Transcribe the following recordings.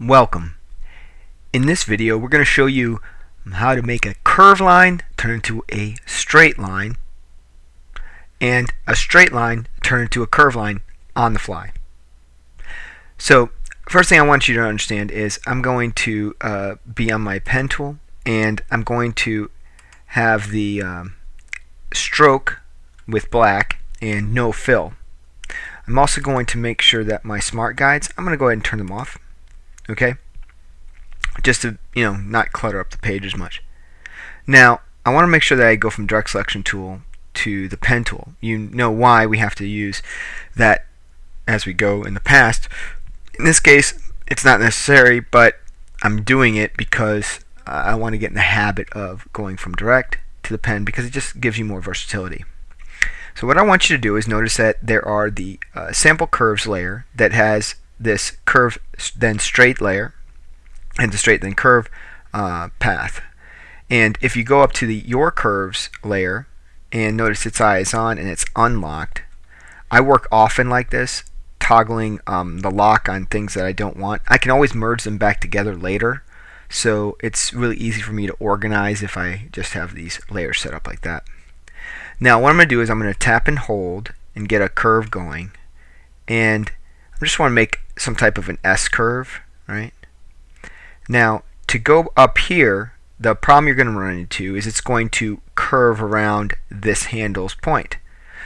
Welcome. In this video we're going to show you how to make a curved line turn into a straight line and a straight line turn into a curved line on the fly. So first thing I want you to understand is I'm going to uh, be on my pen tool and I'm going to have the um, stroke with black and no fill. I'm also going to make sure that my smart guides, I'm going to go ahead and turn them off okay? Just to you know not clutter up the page as much. Now I want to make sure that I go from direct selection tool to the pen tool. You know why we have to use that as we go in the past. In this case it's not necessary but I'm doing it because I want to get in the habit of going from direct to the pen because it just gives you more versatility. So what I want you to do is notice that there are the uh, sample curves layer that has this curve then straight layer and the straight then curve uh, path. And if you go up to the your curves layer and notice its eye is on and it's unlocked, I work often like this, toggling um, the lock on things that I don't want. I can always merge them back together later, so it's really easy for me to organize if I just have these layers set up like that. Now what I'm going to do is I'm going to tap and hold and get a curve going and I just want to make some type of an S curve, right? Now, to go up here, the problem you're going to run into is it's going to curve around this handle's point.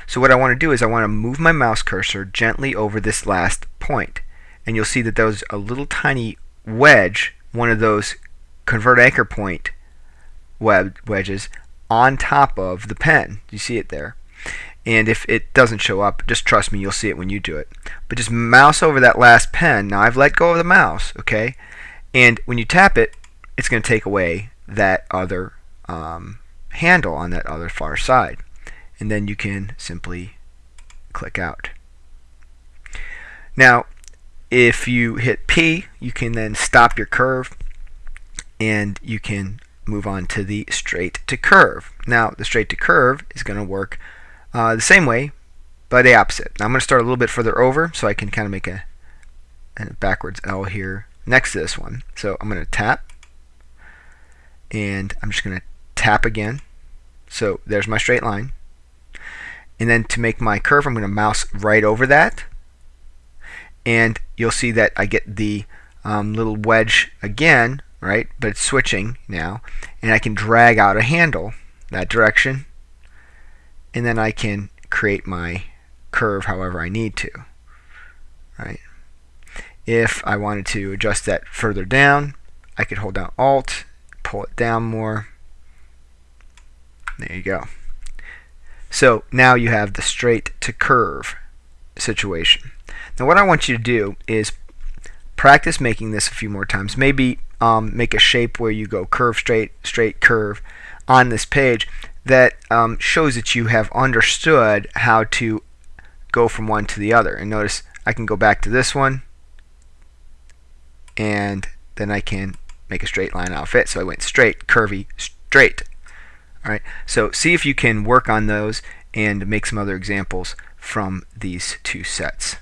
So what I want to do is I want to move my mouse cursor gently over this last point. And you'll see that there's a little tiny wedge, one of those convert anchor point wedges, on top of the pen. You see it there? And if it doesn't show up just trust me you'll see it when you do it. But just mouse over that last pen. Now I've let go of the mouse okay? And when you tap it it's going to take away that other um, handle on that other far side. And then you can simply click out. Now if you hit P you can then stop your curve and you can move on to the straight to curve. Now the straight to curve is going to work uh, the same way, but the opposite. Now I'm going to start a little bit further over so I can kind of make a, a backwards L here next to this one. So I'm going to tap, and I'm just going to tap again. So there's my straight line. And then to make my curve, I'm going to mouse right over that. And you'll see that I get the um, little wedge again, right? But it's switching now. And I can drag out a handle that direction and then I can create my curve however I need to right? If I wanted to adjust that further down I could hold down alt pull it down more. There you go. So now you have the straight to curve situation. Now what I want you to do is practice making this a few more times. Maybe um, make a shape where you go curve straight straight curve on this page that um, shows that you have understood how to go from one to the other. And notice I can go back to this one and then I can make a straight line outfit. So I went straight, curvy, straight. All right. So see if you can work on those and make some other examples from these two sets.